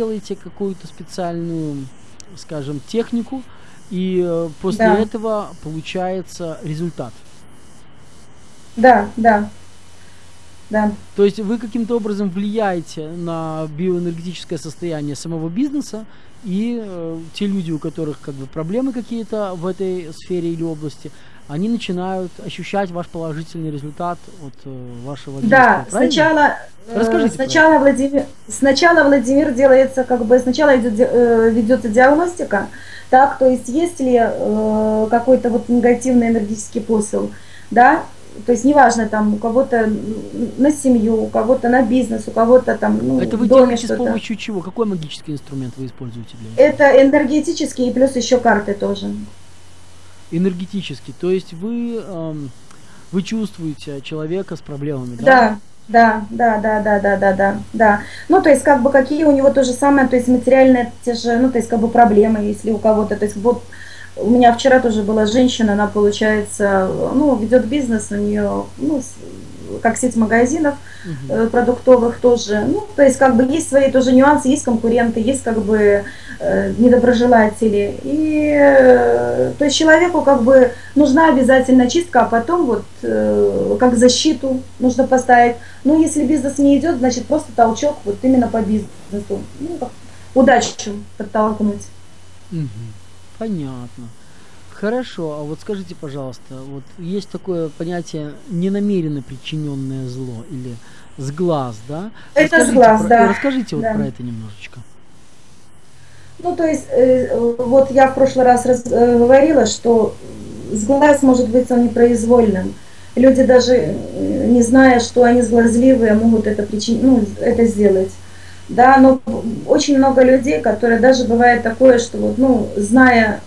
делаете какую-то специальную, скажем, технику, и э, после да. этого получается результат. Да, да. Да. То есть вы каким-то образом влияете на биоэнергетическое состояние самого бизнеса, и э, те люди, у которых как бы проблемы какие-то в этой сфере или области, они начинают ощущать ваш положительный результат от э, вашего действия. Да, правильно? сначала, э, Расскажите сначала, Владимир, сначала Владимир делается, как бы, сначала идет, э, ведется диагностика, так, то есть есть ли какой-то вот негативный энергетический посыл, да, то есть неважно, там у кого-то на семью, у кого-то на бизнес, у кого-то там ну, Это вы доме делаете с помощью чего? Какой магический инструмент вы используете для этого? Это энергетический и плюс еще карты тоже. Энергетический, то есть вы, эм, вы чувствуете человека с проблемами, да? Да, да, да, да, да, да, да, да. Ну, то есть, как бы, какие у него то же самое, то есть, материальные те же, ну, то есть, как бы, проблемы, если у кого-то, то есть, вот, у меня вчера тоже была женщина, она, получается, ну, ведет бизнес, у нее, ну, как сеть магазинов угу. продуктовых тоже. Ну, то есть, как бы, есть свои тоже нюансы, есть конкуренты, есть, как бы, э, недоброжелатели. И, э, то есть, человеку, как бы, нужна обязательно чистка, а потом вот, как защиту нужно поставить. Ну, если бизнес не идет, значит, просто толчок вот именно по бизнесу. Ну, удачу подтолкнуть. Угу. Понятно. Хорошо, а вот скажите, пожалуйста, вот есть такое понятие ненамеренно причиненное зло или сглаз, да? Это расскажите сглаз, про, да. Расскажите да. вот про это немножечко. Ну, то есть, э, вот я в прошлый раз раз, э, говорила, что сглаз может быть он непроизвольным. Люди даже э, не зная, что они сглазливые, могут это, причин... ну, это сделать да, но очень много людей, которые даже бывает такое, что вот, ну, зная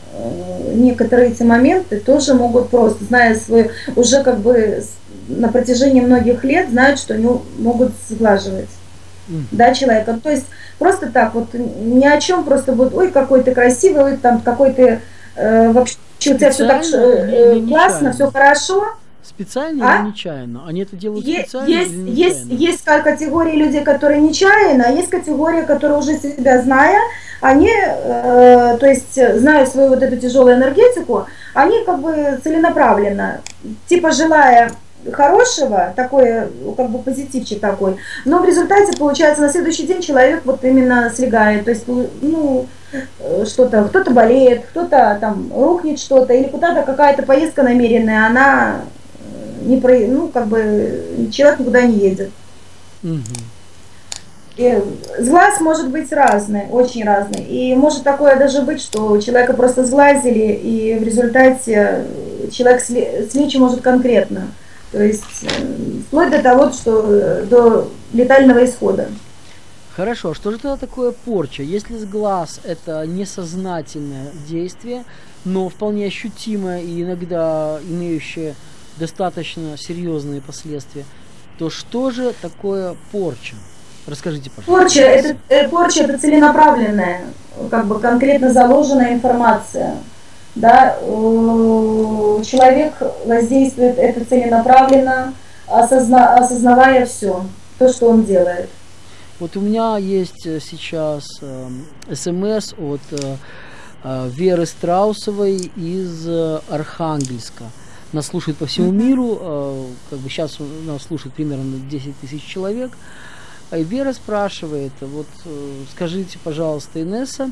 некоторые эти моменты, тоже могут просто, зная свою, уже как бы на протяжении многих лет знают, что они могут сглаживать, mm. да, человека. То есть просто так вот ни о чем, просто вот, ой, какой ты красивый, ой, там какой ты э, вообще у тебя все так э, классно, все хорошо, Специально а? или нечаянно? Они это делают есть, специально есть, или нечаянно? Есть, есть категории людей, которые нечаянно, а есть категории, которые уже себя зная, они, э, то есть, зная свою вот эту тяжелую энергетику, они как бы целенаправленно, типа желая хорошего, такой, как бы позитивчик такой, но в результате, получается, на следующий день человек вот именно слегает, то есть, ну, э, что-то, кто-то болеет, кто-то там рухнет что-то, или куда-то какая-то поездка намеренная, она не про, ну, как бы человек никуда не едет. Угу. И сглаз может быть разный, очень разный. И может такое даже быть, что человека просто сглазили, и в результате человек слечь может конкретно. То есть э, вплоть до того, что э, до летального исхода. Хорошо, а что же тогда такое порча? Если сглаз это несознательное действие, но вполне ощутимое и иногда имеющее достаточно серьезные последствия, то что же такое порча? Расскажите, пожалуйста. Порча это, э, порча это целенаправленная, как бы конкретно заложенная информация. Да, человек воздействует это целенаправленно, осозна, осознавая все, то, что он делает. Вот у меня есть э, сейчас э, смс от э, э, Веры Страусовой из э, Архангельска нас слушает по всему миру, э, как бы сейчас нас слушает примерно 10 тысяч человек. И Вера спрашивает, вот э, скажите, пожалуйста, Инесса,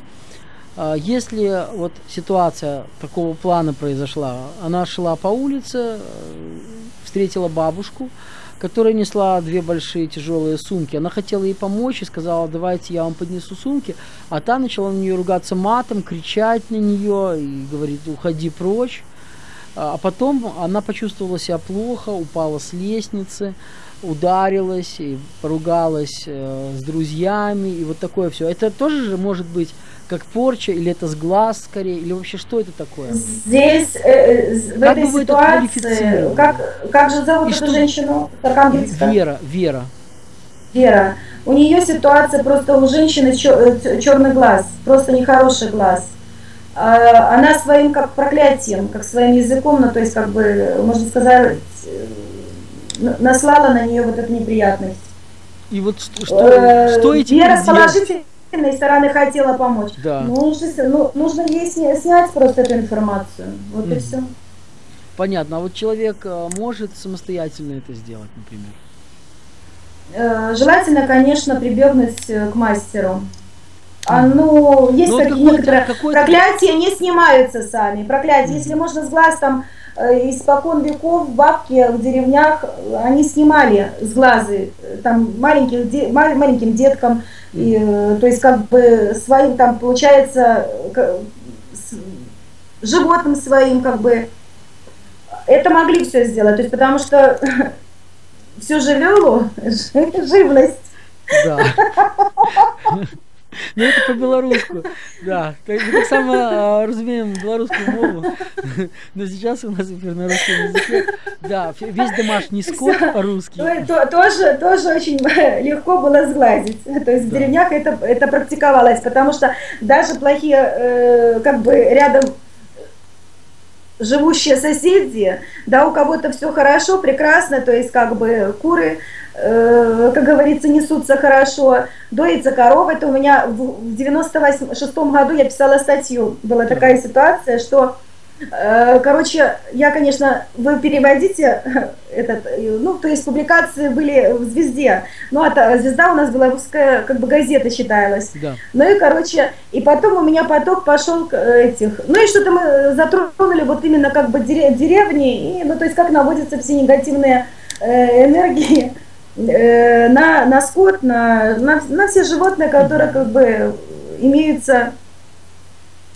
э, если вот ситуация такого плана произошла, она шла по улице, встретила бабушку, которая несла две большие тяжелые сумки. Она хотела ей помочь и сказала, давайте я вам поднесу сумки. А та начала на нее ругаться матом, кричать на нее и говорит, уходи прочь. А потом она почувствовала себя плохо, упала с лестницы, ударилась и поругалась э, с друзьями и вот такое все. Это тоже же может быть как порча или это с глаз скорее или вообще что это такое? Здесь э, э в как этой ситуации как как же зовут и эту что? женщину? Вера, Вера. Вера. У нее ситуация просто у женщины черный глаз, просто нехороший глаз. А, она своим как проклятием, как своим языком, ну то есть как бы, можно сказать, э, наслала на нее вот эту неприятность. И вот что, что, э, этим Вера положительно, сильной стороны хотела помочь. Да. Нужно, ну, нужно ей снять просто эту информацию. Вот mm. и все. Понятно. А вот человек э, может самостоятельно это сделать, например? Желательно, конечно, прибегнуть к мастеру. А, ну, есть ну, такие некоторые проклятия не снимаются сами. Проклятия, если можно с глаз там Э, испокон веков бабки в деревнях, они снимали с глазы там маленьких, маленьким деткам, и, э, то есть как бы своим там получается животным своим как бы это могли все сделать, то есть потому что всю живелу, живность. Да. Ну это по-белоруску, да. Мы так само а, разумеем белорусскую мову, но сейчас у нас эфир на русском языке. Да, весь домашний скот по-русски. Тоже, тоже очень легко было сгладить. То есть в деревнях это, это практиковалось, потому что даже плохие, э, как бы рядом живущие соседи, да, у кого-то все хорошо, прекрасно, то есть как бы куры Э, как говорится, несутся хорошо. Доится корова, это у меня в 96 году я писала статью, была такая ситуация, что э, Короче, я, конечно, вы переводите этот, ну, то есть публикации были в «Звезде», ну, а «Звезда» у нас была русская, как бы газета считалась. Да. Ну и, короче, и потом у меня поток пошел этих, ну и что-то мы затронули вот именно как бы деревни, и, ну, то есть как наводятся все негативные э, энергии Э, на, на скот, на, на, на все животные, которые как бы имеются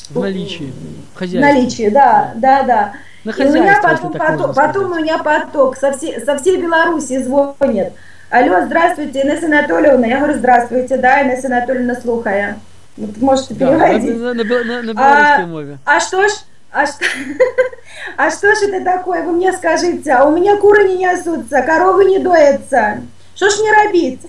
в наличии. В наличии, да, да, да. На и у меня потом, потом, потом у меня поток со всей, со всей Беларуси звонит. Алло, здравствуйте, Инесса Анатольевна. Я говорю, здравствуйте, да, Инесса Анатольевна, слухая. Вот можете переводить. Да, на, на, на, на белорусской а, мове. А что ж, а что, а что ж это такое, вы мне скажите, а у меня куры не несутся, коровы не доятся, что ж мне робить?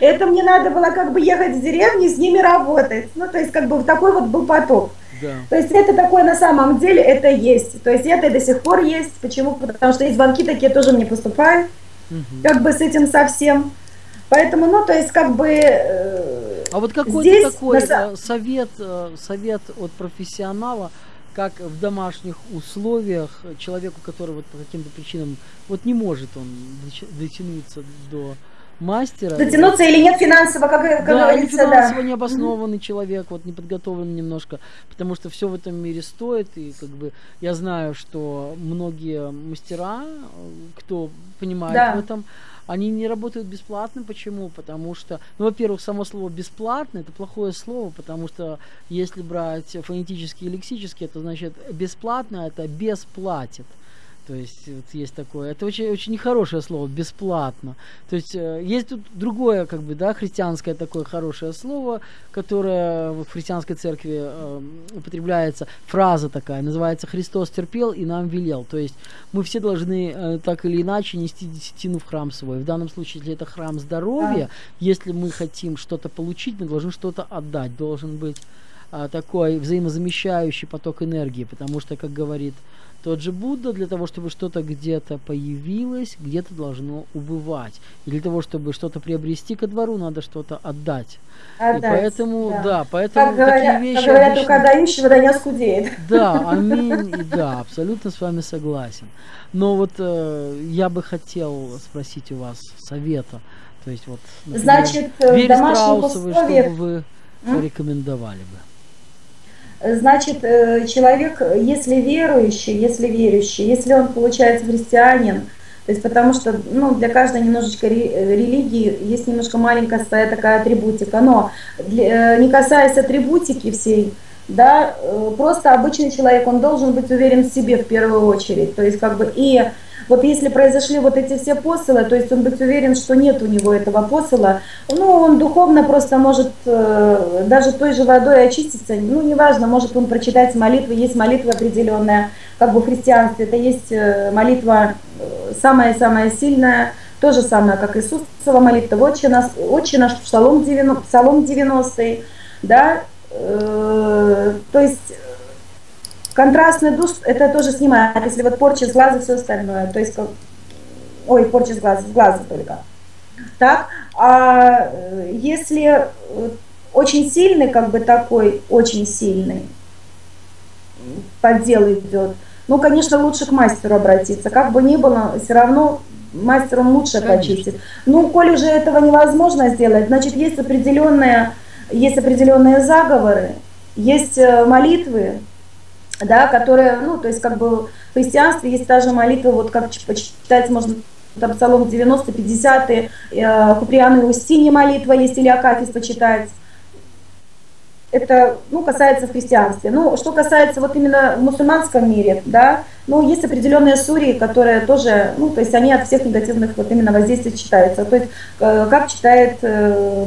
Это мне надо было как бы ехать в деревню, с ними работать, ну то есть как бы такой вот был поток. Да. То есть это такое на самом деле, это есть. То есть это до сих пор есть. Почему? Потому что есть звонки такие тоже мне поступают. Угу. Как бы с этим совсем. Поэтому, ну, то есть, как бы... Э, а вот какой-то такой на... Э, совет, э, совет от профессионала, как в домашних условиях человеку, который вот по каким-то причинам вот не может он дотянуться до мастера. Дотянуться или нет финансово, как, как да, говорится, или финансово да. необоснованный человек, вот не подготовлен немножко, потому что все в этом мире стоит, и как бы я знаю, что многие мастера, кто понимает да. в этом, они не работают бесплатно. Почему? Потому что, ну, во-первых, само слово бесплатно это плохое слово, потому что если брать фонетически и лексически, это значит бесплатно это бесплатит. То есть вот есть такое. Это очень, очень нехорошее слово, бесплатно. То есть э, есть тут другое, как бы, да, христианское такое хорошее слово, которое в христианской церкви э, употребляется, фраза такая, называется «Христос терпел и нам велел». То есть мы все должны э, так или иначе нести десятину в храм свой. В данном случае, если это храм здоровья, да. если мы хотим что-то получить, мы должны что-то отдать. Должен быть э, такой взаимозамещающий поток энергии, потому что, как говорит тот же Будда для того, чтобы что-то где-то появилось, где-то должно убывать. И для того, чтобы что-то приобрести ко двору, надо что-то отдать. отдать и поэтому, да, да поэтому как такие говорят, вещи... Как говорят, обычно... только дающий вода не оскудеет. Да, аминь, и да, абсолютно с вами согласен. Но вот э, я бы хотел спросить у вас совета. То есть вот, например, Значит, в домашних условиях... что бы вы порекомендовали бы? Значит, э, человек, если верующий, если верующий, если он получается христианин, то есть потому что ну, для каждой немножечко религии есть немножко маленькая своя такая атрибутика, но для, э, не касаясь атрибутики всей, да, э, просто обычный человек, он должен быть уверен в себе в первую очередь, то есть как бы и вот если произошли вот эти все посылы, то есть он быть уверен, что нет у него этого посыла, ну, он духовно просто может э, даже той же водой очиститься, ну, неважно, может он прочитать молитвы, есть молитва определенная, как бы в христианстве, это есть э, молитва э, самая-самая сильная, то же самое, как Иисусова молитва, «Отче наш», «Отче наш» Псалом 90, Псалом 90 да, э, то есть Контрастный душ это тоже снимает, если вот порча с глаза, все остальное. То есть, как, ой, порча с глаза, с глаза только. Так, а э, если очень сильный, как бы такой, очень сильный поддел идет, ну, конечно, лучше к мастеру обратиться. Как бы ни было, все равно мастером лучше Конечно. почистит. Ну, коли уже этого невозможно сделать, значит, есть определенные, есть определенные заговоры, есть э, молитвы, да, которые, ну, то есть, как бы в христианстве есть та же молитва, вот как почитать можно там Псалом 90, 50, э, Куприан и Устинья молитва есть, или Акафист почитать это ну, касается в христианстве. Ну, что касается вот именно в мусульманском мире, да, ну, есть определенные сурии, которые тоже, ну, то есть они от всех негативных вот именно воздействий читаются. То есть э, как читает, э,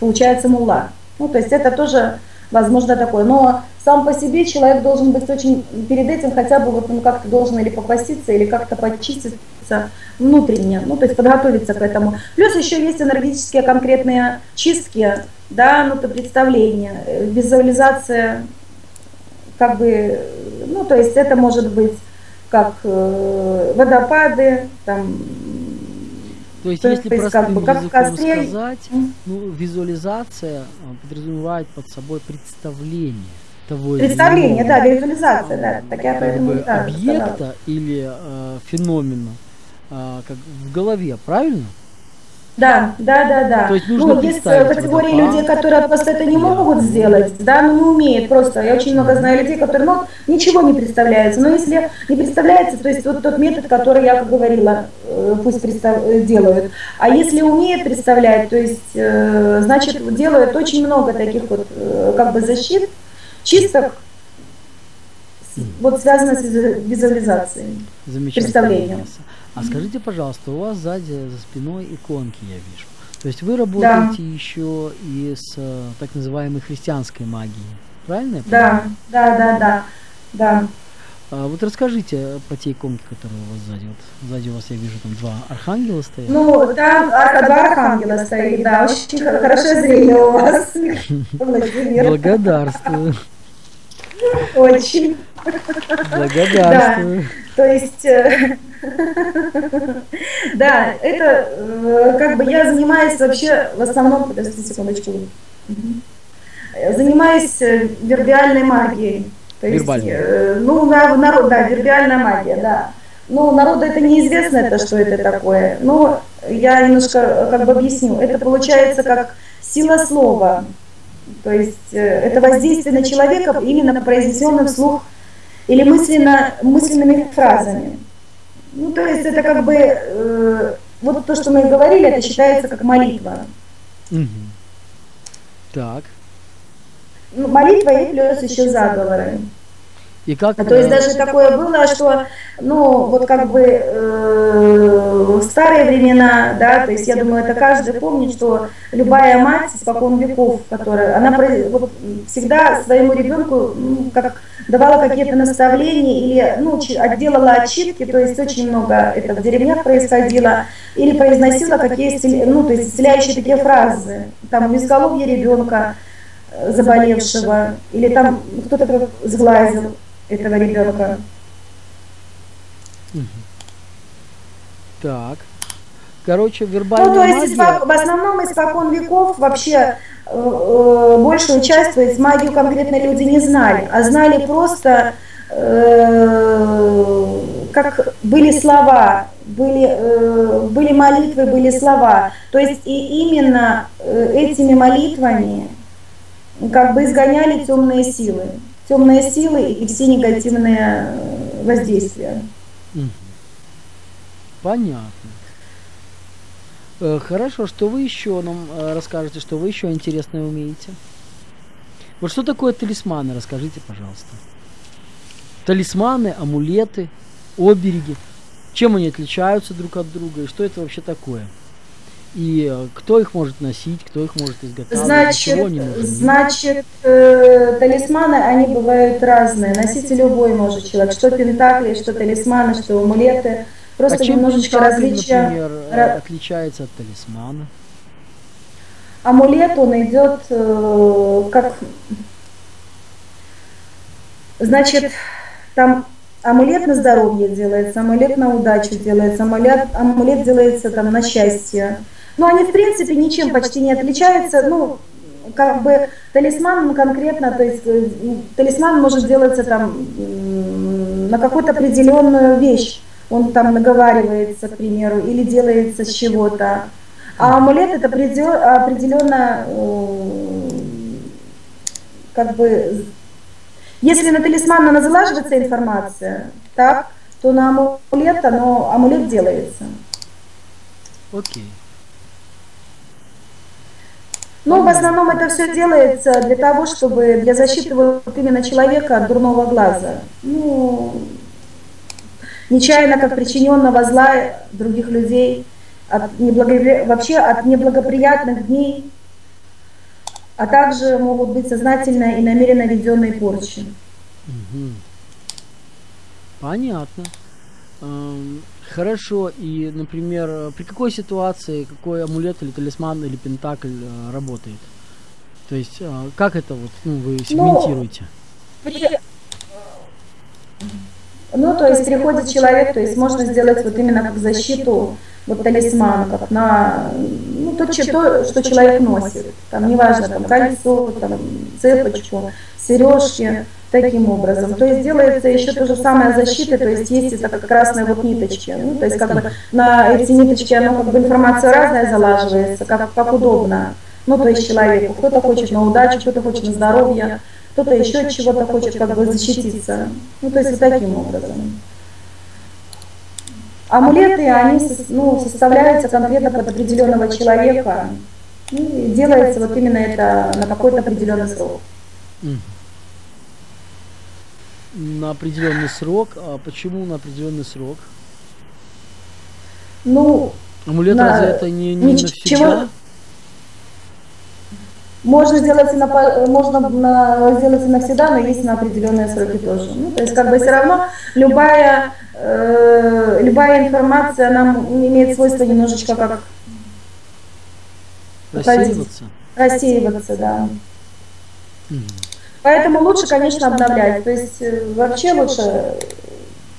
получается, мулла. Ну, то есть это тоже возможно такое. Но сам по себе человек должен быть очень, перед этим хотя бы вот он как-то должен или попаститься, или как-то почиститься внутренне, ну, то есть подготовиться к этому. Плюс еще есть энергетические конкретные чистки, да, ну, то представление, э, визуализация, как бы, ну, то есть это может быть как э, водопады, там, то есть, то если есть, простым как бы, как языком сказать, ну, визуализация а, подразумевает под собой представление того Представление, да, визуализация, да, так я поэтому, да, объекта сказала. или э, феномена э, как в голове, правильно? Да, да, да, да. То есть нужно ну, есть э, категории людей, которые просто это не могут сделать, да, ну не умеют просто. Я очень много знаю людей, которые, ну, ничего не представляется. Но если не представляется, то есть вот тот метод, который я говорила, э, пусть представ... Э, делают. А если умеет представлять, то есть, значит, делают очень много таких вот как бы защит, чистых, вот связано с визуализацией, представлением. А скажите, пожалуйста, у вас сзади за спиной иконки, я вижу. То есть вы работаете да. еще и с э, так называемой христианской магией, правильно? Да, да, да, да, да. А вот расскажите про те иконки, которые у вас сзади. Вот сзади у вас я вижу там два архангела стоят. Ну, там два архангела стоит, да, очень хорошее зрение у вас. Благодарствую. Очень. Благодарствую. То есть, э, да, это э, как бы я занимаюсь вообще в основном, подождите секундочку, занимаюсь э, вербиальной магией. То есть, ну, народ, да, вербиальная магия, да. Ну, народу это неизвестно, это что это такое. Но я немножко как бы объясню. Это получается как сила слова. То есть это воздействие на человека именно произнесенным вслух или мысленно, мысленными фразами. Ну, то есть это как бы, э, вот то, что мы говорили, это считается как молитва. Угу. Так. Ну, молитва и плюс еще заговоры. И как? А, то есть даже такое было, что, ну, вот как бы э, в старые времена, да, то есть я думаю, это каждый помнит, что любая мать испокон веков, которая, она вот, всегда своему ребенку, ну, как давала какие-то наставления или, ну, делала отчитки, то есть очень много это в деревнях происходило, или произносила какие, ну, то есть исцеляющие такие фразы, там, изголовье ребенка э, заболевшего, или там кто-то сглазил этого ребенка. Так. Короче, вербальная Ну, то есть магия... в основном испокон веков вообще э, э, большую часть, то есть магию конкретно люди не знали, а знали просто, э, как были слова, были, э, были молитвы, были слова. То есть и именно э, этими молитвами как бы изгоняли темные силы темные силы и все негативные э, воздействия. Понятно. Э, хорошо, что вы еще нам э, расскажете, что вы еще интересное умеете? Вот что такое талисманы, расскажите, пожалуйста. Талисманы, амулеты, обереги. Чем они отличаются друг от друга и что это вообще такое? И э, кто их может носить, кто их может изготавливать, значит, они Значит, э, талисманы, они бывают разные. Носить любой может человек. Что пентакли, что талисманы, что амулеты. Просто а чем немножечко различия. например, Ра... отличается от талисмана? Амулет, он идет э, как... Значит, там амулет на здоровье делается, амулет на удачу делается, амулет, амулет делается там на счастье. Но они, в принципе, ничем почти не отличаются. Ну, как бы талисман конкретно, то есть э, талисман может делаться там на какую-то определенную вещь. Он там наговаривается, к примеру, или делается с чего-то. А амулет это определенно как бы если на талисман она залаживается информация, так, то на амулет, оно, амулет делается. Окей. Но в основном это все делается для того, чтобы для защиты вот именно человека от дурного глаза. Ну, нечаянно как причиненного зла других людей, от неблагопри... вообще от неблагоприятных дней, а также могут быть сознательно и намеренно введенные порчи. Понятно. Хорошо, и, например, при какой ситуации какой амулет или талисман или пентакль э, работает? То есть, э, как это вот, ну, вы сегментируете? Ну, ну, то есть приходит человек, то есть можно сделать вот именно как защиту, вот талисман, как на, ну, то, то, что человек носит. Там неважно, там кольцо, там цепочку, сережки, таким образом. То есть делается еще то же самое защита, то есть есть это как красные вот ниточки. Ну, то есть как бы на эти ниточки, оно как бы информация разная залаживается, как, как удобно. Ну, то есть человеку. Кто-то хочет на удачу, кто-то хочет на здоровье, кто-то еще от чего-то хочет как бы защититься. Ну, то есть вот таким образом. Амулеты, они ну, составляются конкретно под определенного человека. И делается вот именно это на какой-то определенный срок на определенный срок. А почему на определенный срок? Ну, Амулет на... разве это не, не ничего... навсегда? Можно сделать, на, можно на, сделать навсегда, но есть на определенные сроки тоже. Ну, то есть как бы все равно любая, э, любая информация нам имеет свойство немножечко как рассеиваться. Рассеиваться, да. Угу. Поэтому лучше, конечно, обновлять. То есть э, вообще лучше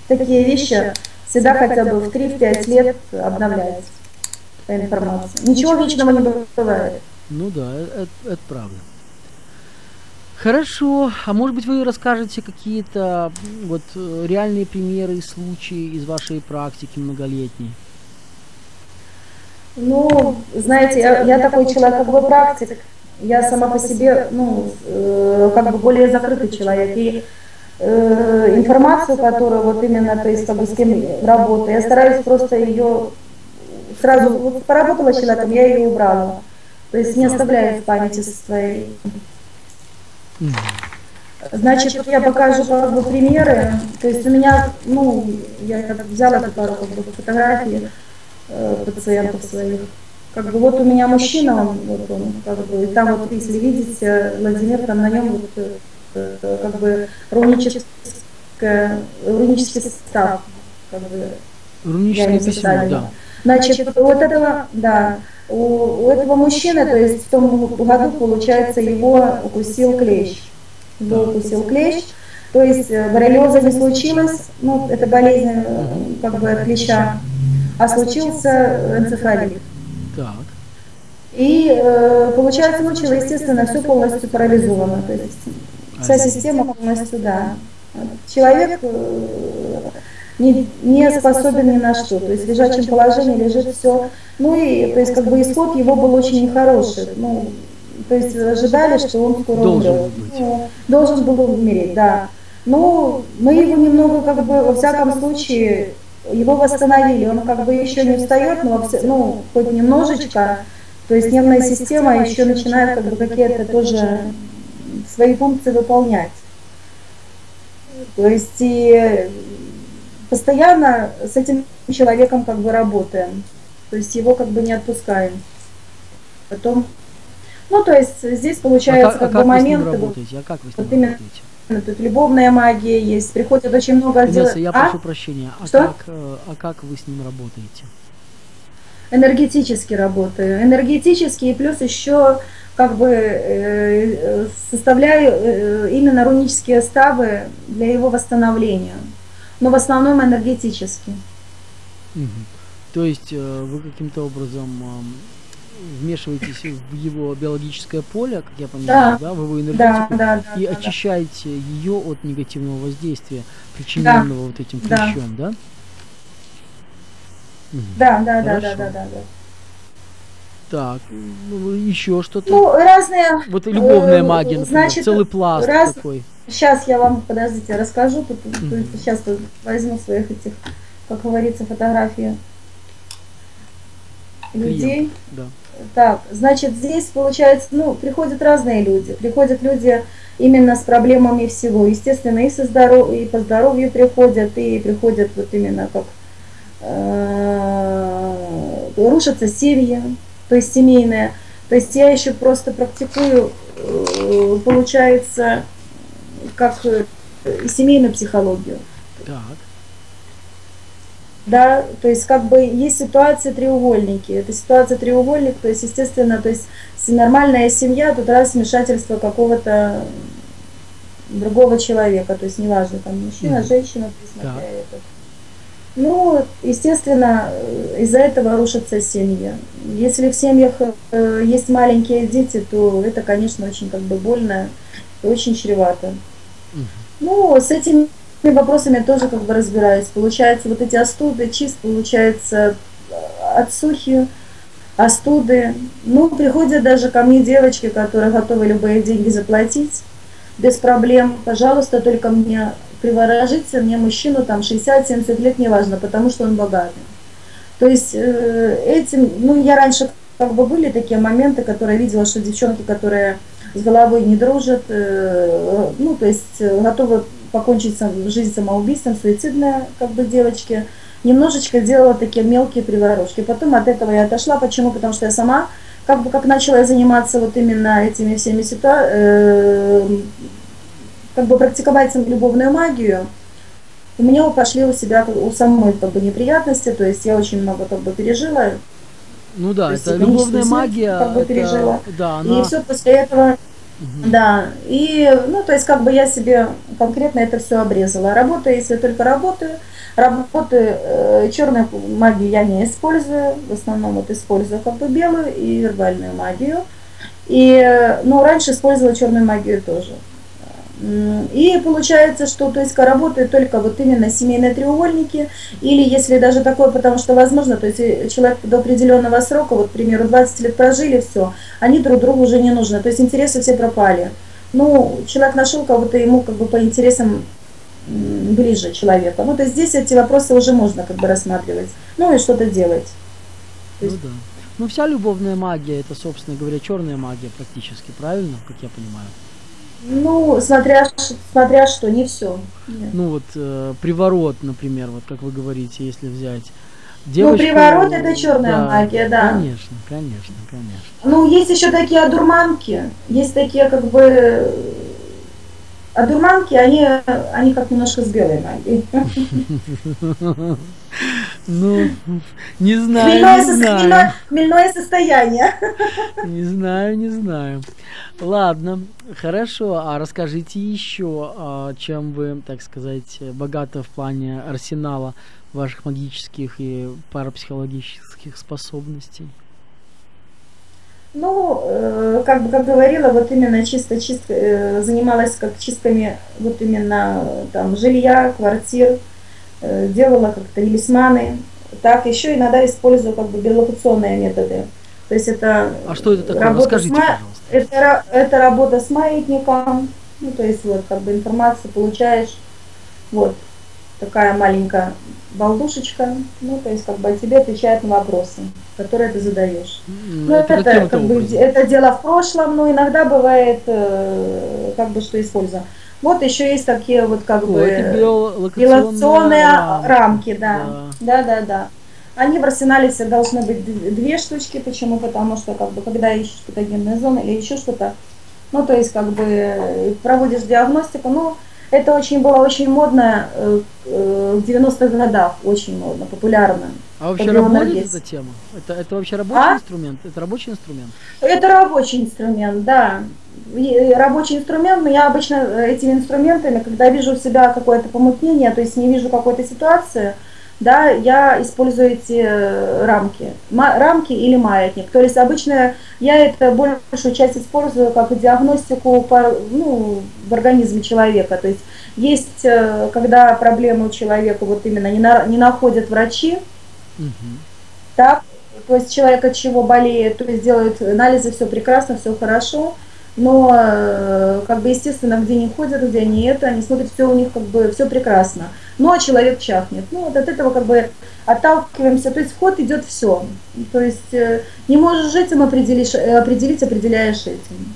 такие вещи всегда хотя бы в 3-5 лет обновлять по информации. Ничего вечного не бывает. Ну да, это, э, это правда. Хорошо. А может быть вы расскажете какие-то вот э, реальные примеры и случаи из вашей практики многолетней? Ну, знаете, я, я такой человек, как бы практик я сама по себе, ну, э, как бы более закрытый человек. И э, информацию, которую вот именно, то есть как бы с кем работаю, я стараюсь просто ее сразу, вот поработала с человеком, я ее убрала. То есть не оставляю в памяти своей. Значит, вот я покажу как бы примеры. То есть у меня, ну, я взяла пару как бы, фотографий э, пациентов своих. Как бы вот у меня мужчина, он, вот он, как бы, и там вот, если видите, Владимир, там на нем вот, э, как бы руническое, рунический состав, как бы, Руническое письмо, да. Значит, вот этого, да, у, у этого мужчины, то есть в том году, получается, его укусил клещ. Его укусил клещ, то есть э, боррелиоза не случилось, ну, это болезнь э, как бы от клеща, а случился энцефалит. Так. И э, получается, мучило, естественно, все полностью парализовано. То есть вся система полностью, да. Человек э, не, не способен ни на что. То есть в лежачем положении лежит все. Ну и то есть как бы исход его был очень нехороший. Ну, то есть ожидали, что он скоро должен умрет. Быть. Ну, должен был умереть, да. Но мы его немного, как бы, во всяком случае, его восстановили, он как бы еще не встает, но ну, хоть немножечко, то есть нервная система еще начинает как бы какие-то тоже свои функции выполнять. То есть и постоянно с этим человеком как бы работаем, то есть его как бы не отпускаем. Потом, ну то есть здесь получается а как, как, как бы момент. А как вы с ним вот работаете? Тут любовная магия есть, приходит очень много дел. я а? прошу прощения, а Что? как, э, а как вы с ним работаете? Энергетически работаю. Энергетически и плюс еще как бы э, составляю э, именно рунические ставы для его восстановления. Но в основном энергетически. Угу. То есть вы каким-то образом вмешиваетесь в его биологическое поле, как я понимаю, да, да в его энергетику, да, да, и да, очищаете да. ее от негативного воздействия, причиненного да. вот этим клещом, да? Да, да, да, да, да, да, да. Так, ну, еще что-то. Ну, разные. Вот любовная э, магия, например, значит, целый пласт раз... такой. Сейчас я вам, подождите, расскажу. Тут, mm-hmm. Сейчас возьму своих этих, как говорится, фотографии людей. Да. Так, значит, здесь получается, ну, приходят разные люди. Приходят люди именно с проблемами всего. Естественно, и, со здоров... и по здоровью приходят, и приходят вот именно как э, рушатся семьи, то есть семейные. То есть я еще просто практикую, э, получается, как э, семейную психологию. Так. Да, то есть как бы есть ситуация треугольники. Это ситуация треугольник, то есть естественно, то есть нормальная семья, тут раз вмешательство какого-то другого человека, то есть неважно, там мужчина, mm-hmm. женщина, да. этот. Ну, естественно, из-за этого рушатся семьи. Если в семьях э, есть маленькие дети, то это, конечно, очень как бы больно и очень чревато. Mm-hmm. Ну, с этим вопросами тоже как бы разбираюсь. Получается, вот эти остуды, чист, получается, отсухи, остуды. Ну, приходят даже ко мне девочки, которые готовы любые деньги заплатить без проблем. Пожалуйста, только мне приворожите мне мужчину там 60-70 лет, неважно, потому что он богатый. То есть э, этим, ну, я раньше как бы были такие моменты, которые видела, что девчонки, которые с головой не дружат, э, ну, то есть э, готовы покончить жизнь самоубийством, суицидная как бы девочки, немножечко делала такие мелкие приворожки. Потом от этого я отошла. Почему? Потому что я сама как бы как начала заниматься вот именно этими всеми ситуациями, э, как бы практиковать любовную магию, у меня пошли у себя у самой как бы неприятности, то есть я очень много как бы пережила. Ну да, это любовная магия. Как бы это, пережила. Да, она... И все после этого Угу. Да, и, ну, то есть, как бы я себе конкретно это все обрезала. Работаю, если только работаю. Работаю, э, черную магию я не использую, в основном вот использую как бы белую и вербальную магию. И, ну, раньше использовала черную магию тоже. И получается, что то есть работают только вот именно семейные треугольники, или если даже такое, потому что возможно, то есть человек до определенного срока, вот, к примеру, 20 лет прожили, все, они друг другу уже не нужны, то есть интересы все пропали. Ну, человек нашел кого-то ему как бы по интересам ближе человека. Ну, то есть здесь эти вопросы уже можно как бы рассматривать, ну и что-то делать. Ну да. Ну вся любовная магия, это, собственно говоря, черная магия практически, правильно, как я понимаю? Ну, смотря, смотря что, не все. Ну вот э, приворот, например, вот как вы говорите, если взять. Ну, девочку, ну, приворот это черная да, магия, да. Конечно, конечно, конечно. Ну, есть еще такие одурманки, есть такие как бы одурманки, они, они как немножко с белой магией. Ну, не знаю, хмельное, не знаю. Хмельное, хмельное состояние. Не знаю, не знаю. Ладно, хорошо. А расскажите еще, а, чем вы, так сказать, богаты в плане арсенала ваших магических и парапсихологических способностей? Ну, э, как бы, как говорила, вот именно чисто, чисто э, занималась как чистками вот именно там жилья, квартир, Э, делала как-то талисманы. Так, еще иногда использую как бы биолокационные методы. То есть это а что это такое? Работа Расскажите, с ма... это, это работа с маятником, ну, то есть вот как бы информацию получаешь, вот такая маленькая балдушечка, ну, то есть как бы тебе отвечает на вопросы, которые ты задаешь. Ну, это, это как бы, это дело в прошлом, но иногда бывает, э, как бы, что использую. Вот еще есть такие вот как О, бы билационные рамки, рамки да. да. Да, да, да. Они в арсенале все должны быть две штучки. Почему? Потому что как бы когда ищешь патогенные зоны или еще что-то, ну то есть как бы проводишь диагностику, ну это очень было очень модно э, э, в 90-х годах, очень модно, популярно. А вообще работает эта тема? Это, это вообще рабочий а? инструмент? Это рабочий инструмент? Это рабочий инструмент, да. Рабочий инструмент, но я обычно этими инструментами, когда вижу у себя какое-то помутнение, то есть не вижу какой-то ситуации, да, я использую эти э, рамки, рамки или маятник. То есть обычно я это большую часть использую как диагностику ну, в организме человека. То есть есть, э, когда проблемы у человека вот именно не, на, не находят врачи, угу. так, то есть человек от чего болеет, то есть делают анализы, все прекрасно, все хорошо, но э, как бы естественно, где не ходят, где они это, они смотрят, все у них как бы все прекрасно, но человек чахнет. Ну вот от этого как бы отталкиваемся, то есть вход идет все, то есть э, не можешь этим определить, определить, определяешь этим.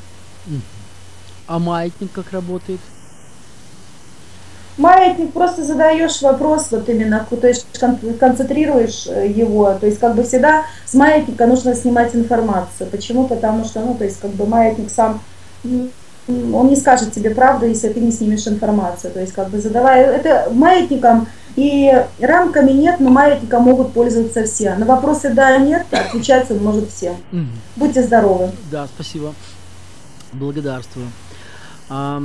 А маятник как работает? Маятник просто задаешь вопрос, вот именно, то есть концентрируешь э, его, то есть как бы всегда с маятника нужно снимать информацию. Почему? Потому что, ну, то есть как бы маятник сам, он не скажет тебе правду, если ты не снимешь информацию. То есть как бы задавая, это маятником и рамками нет, но маятником могут пользоваться все. На вопросы да, нет, отвечать он может всем. Будьте здоровы. Да, спасибо. Благодарствую. А,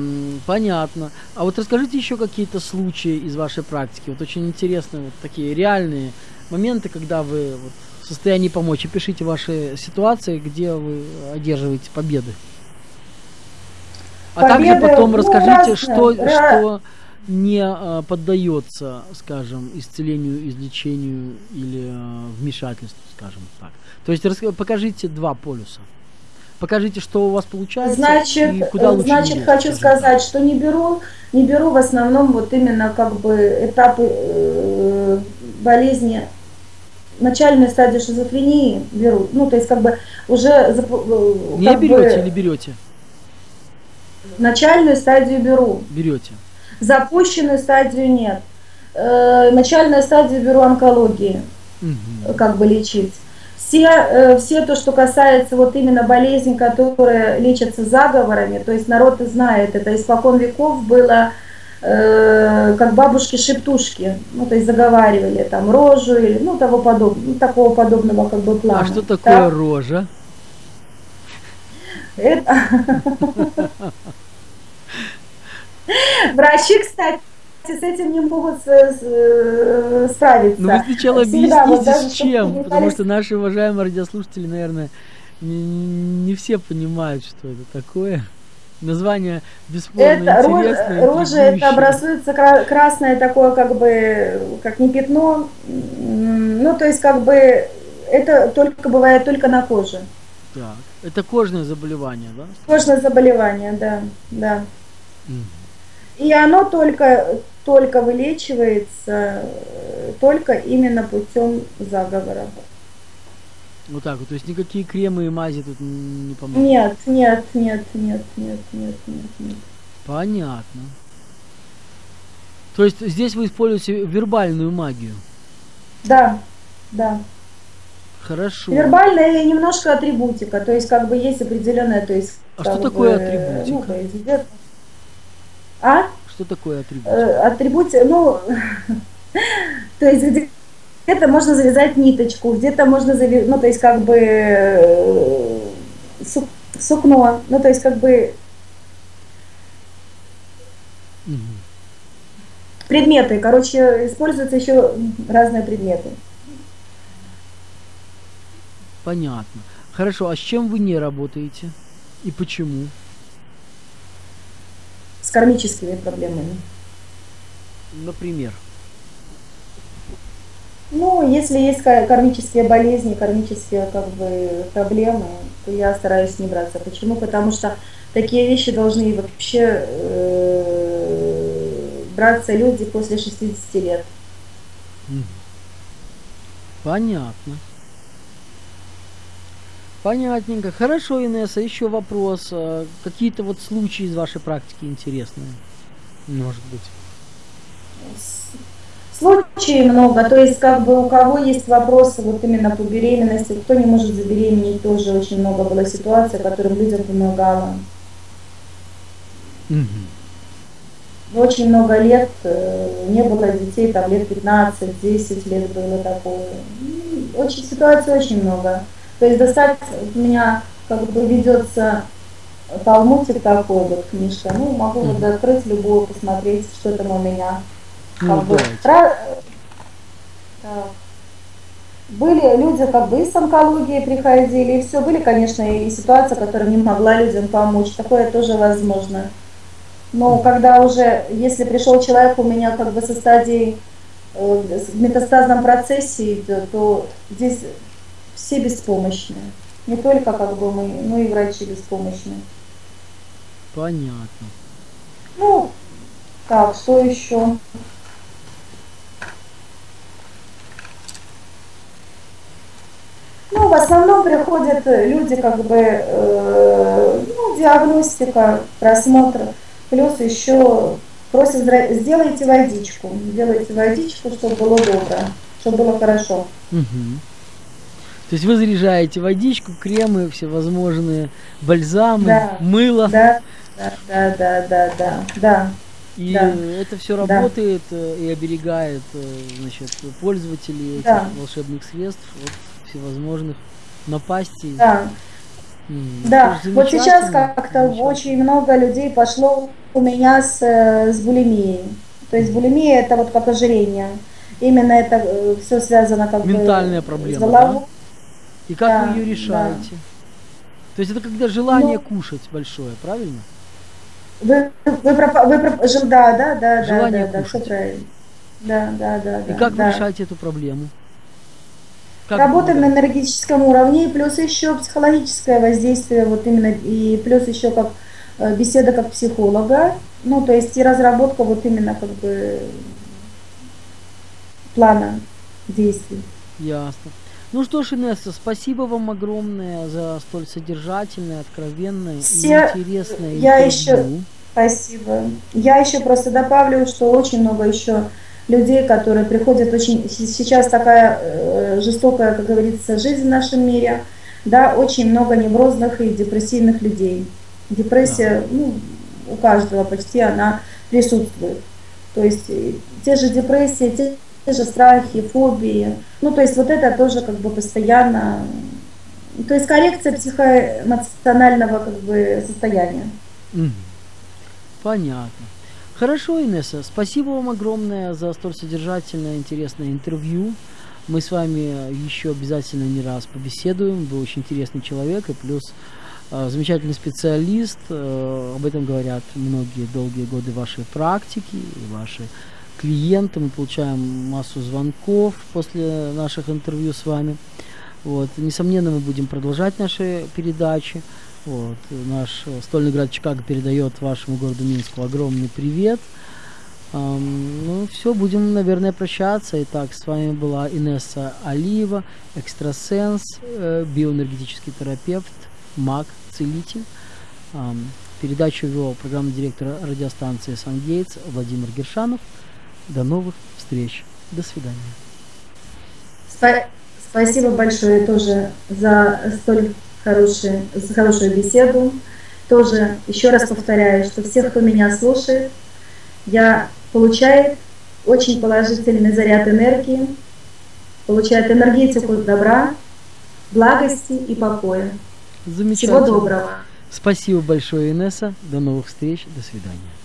понятно. А вот расскажите еще какие-то случаи из вашей практики. Вот очень интересные вот такие реальные моменты, когда вы вот в состоянии помочь. И пишите ваши ситуации, где вы одерживаете победы. А также потом расскажите, разные, что, что не а, поддается, скажем, исцелению, излечению или а, вмешательству, скажем так. То есть рас, покажите два полюса. Покажите, что у вас получается. Значит, и куда лучше значит, хочу сказать, так. что не беру, не беру в основном вот именно как бы этапы э, болезни начальную стадию шизофрении беру. Ну, то есть как бы уже... Э, не берете бы, или берете? Начальную стадию беру. Берете. Запущенную стадию нет. Э, начальную стадию беру онкологии, угу. как бы лечить. Все, э, все то, что касается вот именно болезней, которые лечатся заговорами, то есть народ знает, это испокон веков было э, как бабушки-шептушки, ну, то есть заговаривали там рожу или ну, того подобного, ну, такого подобного как бы плана. А что такое так? рожа? Это... Врачи, кстати, с этим не могут э, справиться. Ну вы сначала Всегда, объясните, вот, с чем, потому что наши уважаемые радиослушатели, наверное, не, не все понимают, что это такое. Название бесспорно это, интересное. Рожа это образуется красное такое, как бы, как не пятно. Ну, то есть, как бы, это только бывает только на коже. Так, это кожное заболевание, да? Кожное заболевание, да, да. Угу. И оно только только вылечивается э, только именно путем заговора. Вот так вот, то есть никакие кремы и мази тут не помогут? Нет, нет, нет, нет, нет, нет, нет, нет. Понятно. То есть здесь вы используете вербальную магию? Да, да. Хорошо. Вербальная и немножко атрибутика, то есть как бы есть определенная, то есть... А что такое атрибутика? Ну, то есть, а? Что такое атрибут? Э, атрибут, ну, то есть где-то можно завязать ниточку, где-то можно завязать, ну, то есть как бы э, сукно, ну, то есть как бы предметы, короче, используются еще разные предметы. Понятно. Хорошо, а с чем вы не работаете и почему? с кармическими проблемами. Например? Ну, если есть кармические болезни, кармические как бы проблемы, то я стараюсь не браться. Почему? Потому что такие вещи должны вообще э, браться люди после 60 лет. Понятно. Понятненько. Хорошо, Инесса, еще вопрос. А, какие-то вот случаи из вашей практики интересные, может быть? Случаев много, то есть как бы у кого есть вопросы вот именно по беременности, кто не может забеременеть, тоже очень много было ситуаций, которым людям помогала. Угу. Очень много лет э, не было детей, там лет 15-10 лет было такое. Очень ситуаций очень много. То есть достать у меня как бы ведется талмудик такой вот книжка. Ну, могу mm-hmm. вот открыть любую, посмотреть, что там у меня. Ну, как бы, ra- Так. Были люди как бы и с онкологией приходили, и все. Были, конечно, и ситуации, которым не могла людям помочь. Такое тоже возможно. Но когда уже, если пришел человек у меня как бы со стадией э, в метастазном процессе, то, то здесь все беспомощные. Не только как бы мы, но и врачи беспомощные. Понятно. Ну, так, что еще? Ну, в основном приходят люди, как бы, э, ну, диагностика, просмотр, плюс еще просят, сделайте водичку, сделайте водичку, чтобы было добро, чтобы было хорошо. Угу. То есть вы заряжаете водичку, кремы, всевозможные бальзамы, да, мыло. Да, да, да, да, да, да, да. И да. это все работает да. и оберегает значит, пользователей этих да. волшебных средств от всевозможных напастей. Да. Mm, да, вот сейчас как-то очень много людей пошло у меня с, э, с булимией. То есть булимия это вот как ожирение. Именно это э, все связано как Ментальная бы проблема, с головой. Да? И как да, вы ее решаете? Да. То есть это когда желание ну, кушать большое, правильно? Вы, вы, вы, вы, вы да, да, да, желание да, да, кушать. да. Да, да, да. И да, как да. вы решаете эту проблему? Как Работаем на энергетическом уровне, плюс еще психологическое воздействие, вот именно, и плюс еще как э, беседа как психолога, ну, то есть и разработка вот именно как бы плана действий. Ясно. Ну что ж, Инесса, спасибо вам огромное за столь содержательное, откровенное Все... и интересное Я интервью. еще... Спасибо. Я еще просто добавлю, что очень много еще людей, которые приходят очень... Сейчас такая э, жестокая, как говорится, жизнь в нашем мире, да, очень много неврозных и депрессивных людей. Депрессия, да. ну, у каждого почти она присутствует. То есть э, те же депрессии, те, те же страхи, фобии. Ну, то есть вот это тоже как бы постоянно... То есть коррекция психоэмоционального как бы состояния. Понятно. Хорошо, Инесса, спасибо вам огромное за столь содержательное, интересное интервью. Мы с вами еще обязательно не раз побеседуем. Вы очень интересный человек и плюс э, замечательный специалист. Э, об этом говорят многие долгие годы вашей практики и ваши клиенты. Мы получаем массу звонков после наших интервью с вами. Вот. Несомненно, мы будем продолжать наши передачи. Вот. Наш стольный град Чикаго передает вашему городу Минску огромный привет. Um, ну, все, будем, наверное, прощаться. Итак, с вами была Инесса Алиева, экстрасенс, э, биоэнергетический терапевт, маг, целитель. Um, передачу вел программный директор радиостанции «Сангейтс» Владимир Гершанов. До новых встреч. До свидания. Спасибо большое тоже за столь хороший, за хорошую беседу. Тоже еще раз повторяю, что всех, кто меня слушает, я получает очень положительный заряд энергии, получает энергетику добра, благости и покоя. Замечательно. Всего доброго. Спасибо большое, Инесса. До новых встреч. До свидания.